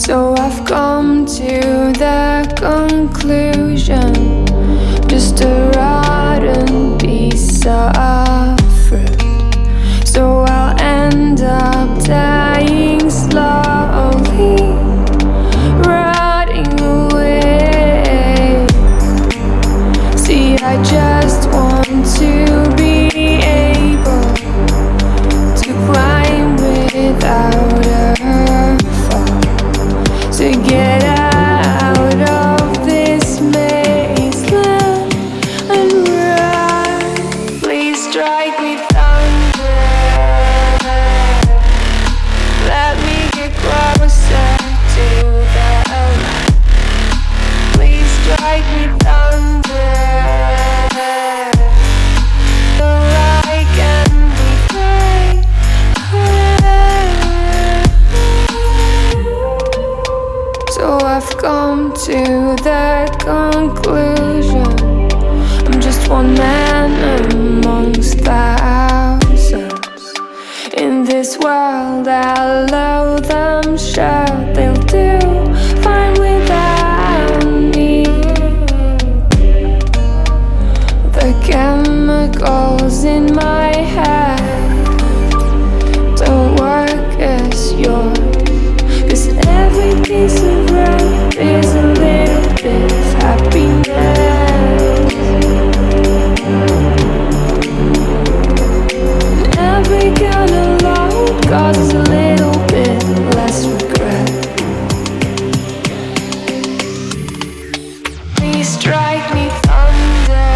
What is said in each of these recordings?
So I've come to the conclusion Just a rotten piece of fruit So I'll end up dying slowly Rotting away. See, I just want to come to that conclusion. I'm just one man amongst thousands. In this world I'll allow them sure they'll do strike me thunder.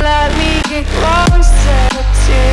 Let me get closer to